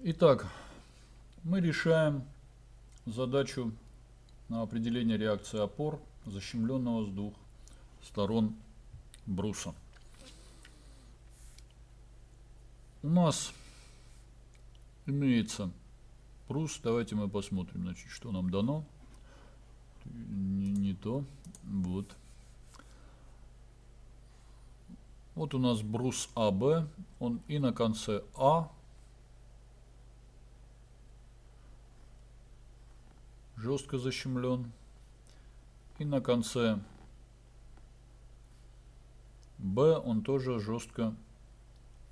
Итак, мы решаем задачу на определение реакции опор, защемленного с двух сторон бруса. У нас имеется брус. Давайте мы посмотрим, значит, что нам дано. Не, не то. Вот. Вот у нас брус АБ. Он и на конце А жестко защемлен. И на конце Б он тоже жестко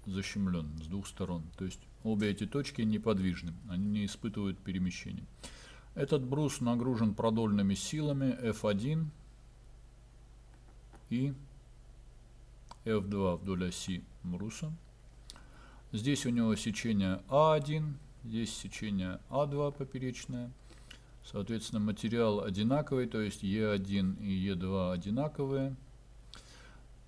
защемлен с двух сторон. То есть обе эти точки неподвижны, они не испытывают перемещения. Этот брус нагружен продольными силами F1 и F2 вдоль оси бруса. Здесь у него сечение А1, здесь сечение А2 поперечное. Соответственно, материал одинаковый, то есть Е1 и Е2 одинаковые.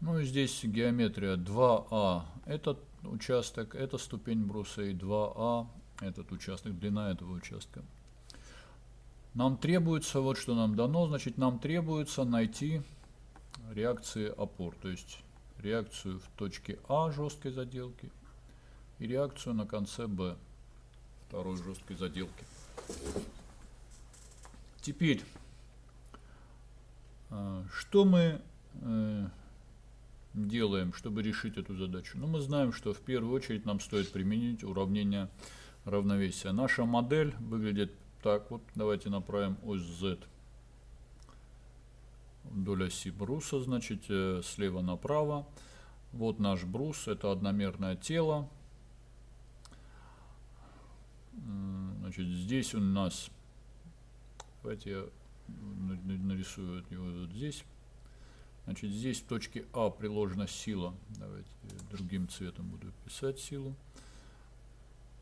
Ну и здесь геометрия 2А. Этот участок, это ступень бруса и 2А, этот участок, длина этого участка. Нам требуется, вот что нам дано, значит нам требуется найти реакции опор, то есть реакцию в точке А жесткой заделки и реакцию на конце Б второй жесткой заделки. Теперь, а, что мы э, делаем, чтобы решить эту задачу? Ну, мы знаем, что в первую очередь нам стоит применить уравнение равновесия. Наша модель выглядит так вот. Давайте направим ось Z вдоль оси бруса, значит, э, слева направо. Вот наш брус, это одномерное тело. Значит, здесь у нас Давайте я нарисую его вот здесь. Значит, здесь в точке А приложена сила. Давайте другим цветом буду писать силу.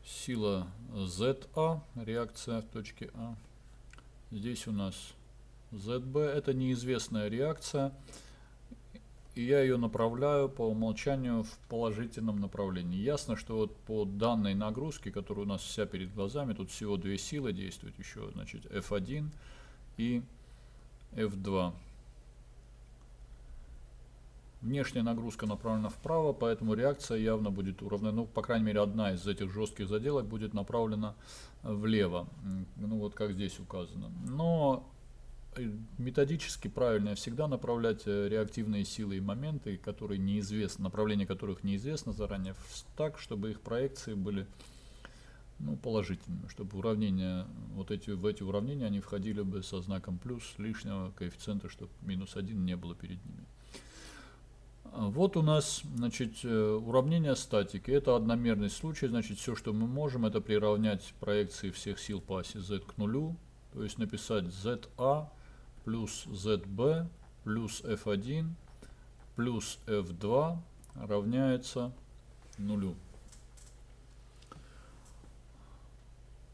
Сила ZA, реакция в точке А. Здесь у нас ZB, это неизвестная реакция. И я ее направляю по умолчанию в положительном направлении. Ясно, что вот по данной нагрузке, которая у нас вся перед глазами, тут всего две силы действуют еще, значит, F1 и F2. Внешняя нагрузка направлена вправо, поэтому реакция явно будет уравнена, ну, по крайней мере, одна из этих жестких заделок будет направлена влево, ну, вот как здесь указано. Но методически правильно всегда направлять э, реактивные силы и моменты, которые неизвестны, направление которых неизвестно заранее, так, чтобы их проекции были ну, положительными, чтобы уравнения, вот эти, в эти уравнения они входили бы со знаком плюс лишнего коэффициента, чтобы минус 1 не было перед ними. А вот у нас значит, э, уравнение статики. Это одномерный случай. Значит, все, что мы можем, это приравнять проекции всех сил по оси z к нулю. То есть написать za плюс ZB плюс F1 плюс F2 равняется нулю.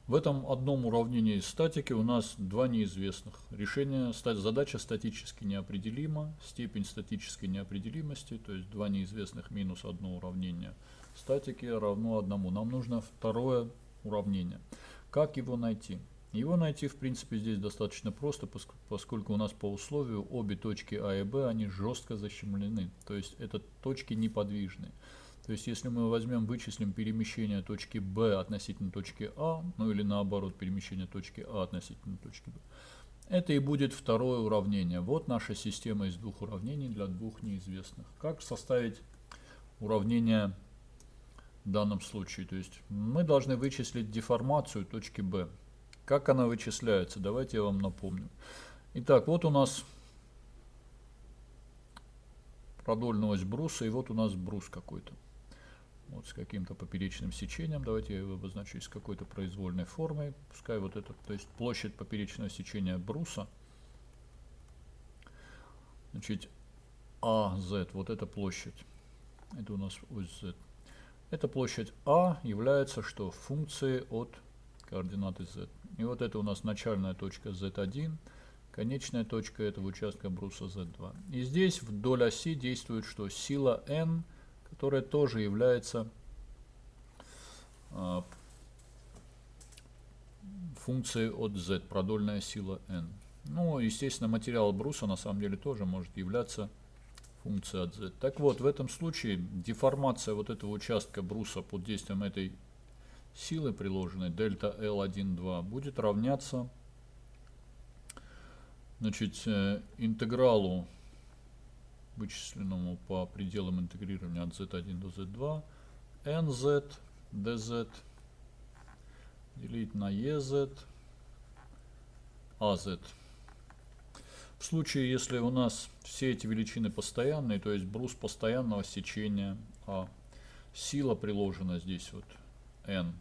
В этом одном уравнении статики у нас два неизвестных. Решение, задача статически неопределима, степень статической неопределимости, то есть два неизвестных минус одно уравнение статики равно одному. Нам нужно второе уравнение. Как его найти? Его найти, в принципе, здесь достаточно просто, поскольку у нас по условию обе точки А и Б, они жестко защемлены. То есть это точки неподвижные. То есть если мы возьмем, вычислим перемещение точки Б относительно точки А, ну или наоборот, перемещение точки А относительно точки Б, это и будет второе уравнение. Вот наша система из двух уравнений для двух неизвестных. Как составить уравнение в данном случае? То есть мы должны вычислить деформацию точки Б. Как она вычисляется? Давайте я вам напомню. Итак, вот у нас продольная ось бруса, и вот у нас брус какой-то. Вот с каким-то поперечным сечением. Давайте я его обозначу с какой-то произвольной формой. Пускай вот это, то есть площадь поперечного сечения бруса. Значит, AZ, вот эта площадь. Это у нас ось Z. Эта площадь А является что? Функцией от координаты z. И вот это у нас начальная точка z1, конечная точка этого участка бруса z2. И здесь вдоль оси действует что? Сила n, которая тоже является э, функции от z, продольная сила n. Ну, естественно, материал бруса на самом деле тоже может являться функцией от z. Так вот, в этом случае деформация вот этого участка бруса под действием этой силы приложенной, дельта L1,2, будет равняться значит, э, интегралу, вычисленному по пределам интегрирования от z1 до z2, nz dz делить на ez az. В случае, если у нас все эти величины постоянные, то есть брус постоянного сечения, а сила приложена здесь вот n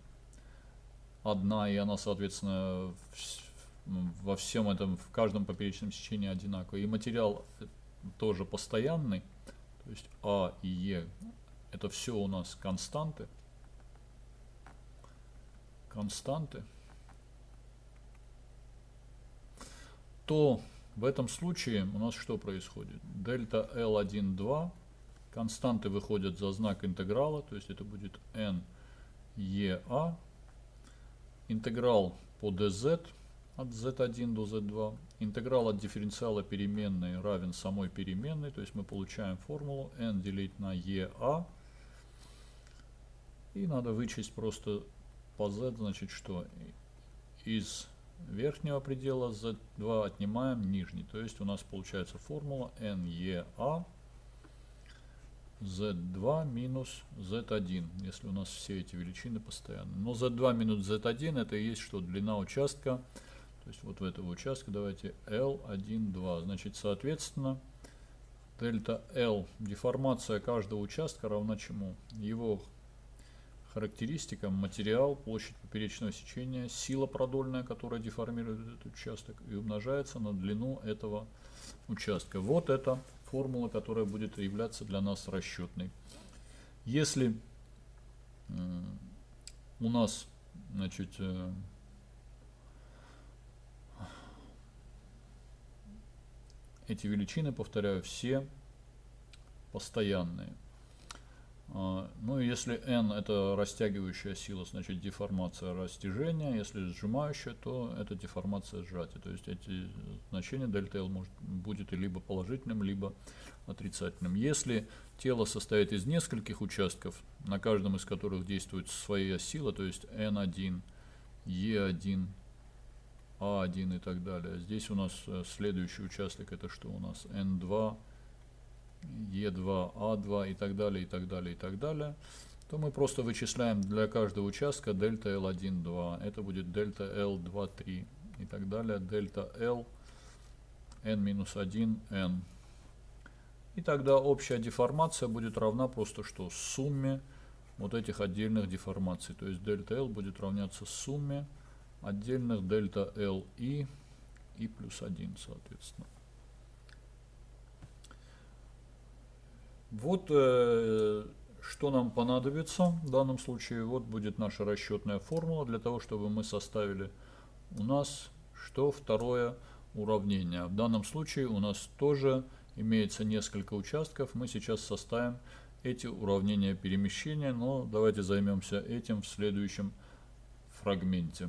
одна, и она, соответственно, во всем этом, в каждом поперечном сечении одинаковая. И материал тоже постоянный, то есть А и Е, это все у нас константы. Константы. То в этом случае у нас что происходит? Дельта L1, 2. Константы выходят за знак интеграла, то есть это будет n EA. Интеграл по dz от z1 до z2. Интеграл от дифференциала переменной равен самой переменной, то есть мы получаем формулу n делить на EA. И надо вычесть просто по z, значит что из верхнего предела z2 отнимаем нижний. То есть у нас получается формула NEA z2 минус z1, если у нас все эти величины постоянны. Но z2 минус z1 это и есть что? Длина участка, то есть вот в этого участка давайте L1, 2. Значит, соответственно, дельта L, деформация каждого участка равна чему? Его характеристикам материал, площадь поперечного сечения, сила продольная, которая деформирует этот участок и умножается на длину этого участка. Вот это формула, которая будет являться для нас расчетной. Если э, у нас значит, э, эти величины, повторяю, все постоянные. Если n это растягивающая сила, значит деформация растяжения. Если сжимающая, то это деформация сжатия. То есть эти значения дельта L может, будет либо положительным, либо отрицательным. Если тело состоит из нескольких участков, на каждом из которых действует своя сила, то есть n1, e1, a1 и так далее. Здесь у нас э, следующий участок это что у нас n2, Е2, А2 и так далее, и так далее, и так далее, то мы просто вычисляем для каждого участка дельта L1, 2. Это будет дельта L2, 3 и так далее. Дельта L, n-1, n. И тогда общая деформация будет равна просто что? Сумме вот этих отдельных деформаций. То есть дельта L будет равняться сумме отдельных дельта L и и плюс 1, соответственно. Вот э, что нам понадобится в данном случае. Вот будет наша расчетная формула для того, чтобы мы составили у нас что второе уравнение. В данном случае у нас тоже имеется несколько участков. Мы сейчас составим эти уравнения перемещения, но давайте займемся этим в следующем фрагменте.